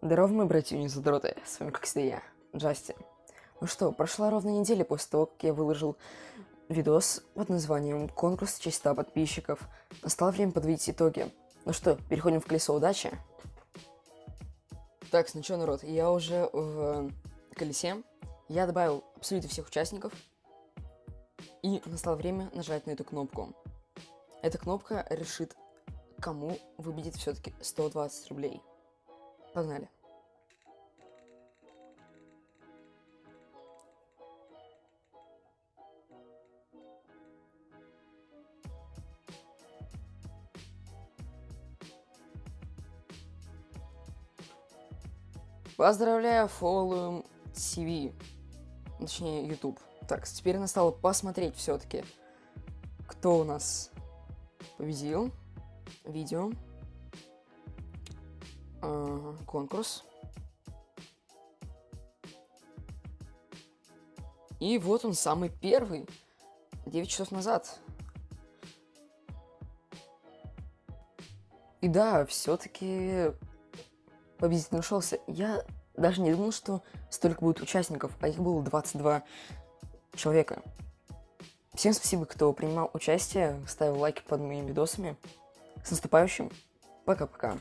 Здорово, мои братья задроты, с вами как всегда я, Джасти. Ну что, прошла ровно неделя после того, как я выложил видос под названием «Конкурс в честь 100 подписчиков». Настало время подводить итоги. Ну что, переходим в колесо удачи. Так, ну что, народ, я уже в колесе. Я добавил абсолютно всех участников. И настало время нажать на эту кнопку. Эта кнопка решит, кому выбедит все-таки 120 рублей. Погнали. Поздравляю, фолловим TV. Точнее, YouTube. Так, теперь настало посмотреть все-таки, кто у нас победил. Видео. Конкурс. И вот он, самый первый. 9 часов назад. И да, все-таки победитель нашелся. Я даже не думал, что столько будет участников, а их было 22 человека. Всем спасибо, кто принимал участие, ставил лайки под моими видосами. С наступающим. Пока-пока.